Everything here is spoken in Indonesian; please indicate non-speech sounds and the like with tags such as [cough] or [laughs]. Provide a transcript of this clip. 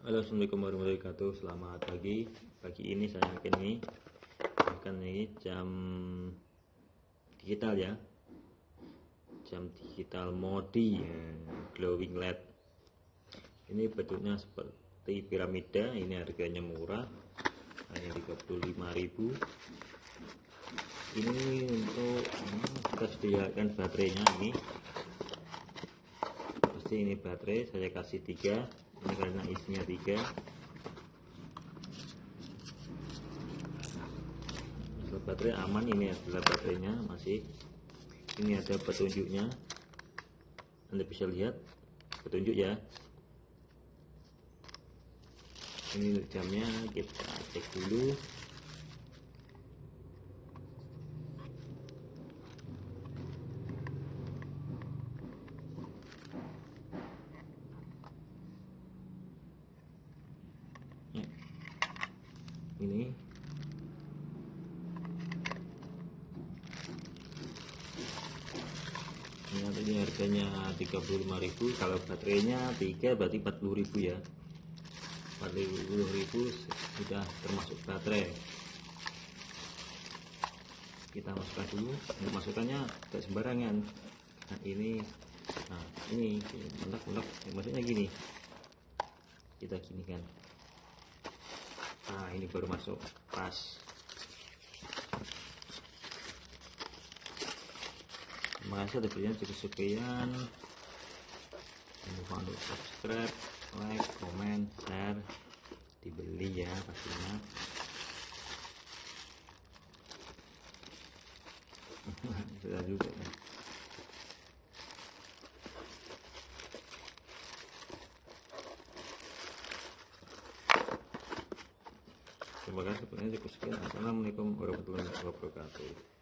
Halo assalamualaikum warahmatullahi wabarakatuh. Selamat pagi. Pagi ini saya akan ini Akan ini jam Digital ya. Jam digital modi ya, Glowing LED. Ini bentuknya seperti piramida. Ini harganya murah. Hanya 35.000 Ini untuk hmm, Kita sediakan baterainya ini. Pasti ini baterai Saya kasih tiga ini karena isinya tiga. Masalah baterai aman ini adalah baterainya masih. Ini ada petunjuknya. Anda bisa lihat petunjuk ya. Ini jamnya kita cek dulu ini. Ini ini harganya 35.000 kalau baterainya 3 berarti 40.000 ya. 40.000 sudah termasuk baterai. Kita masukkan dulu ini masukannya tidak sembarangan. Nah ini nah ini mendak-mendak maksudnya gini kita gini kan ini baru masuk pas. Terima kasih atas cukup sekian. Jangan lupa untuk subscribe like comment share. Dibeli ya pastinya. [laughs] Sudah juga ya. Terima kasih. Assalamualaikum warahmatullahi wabarakatuh.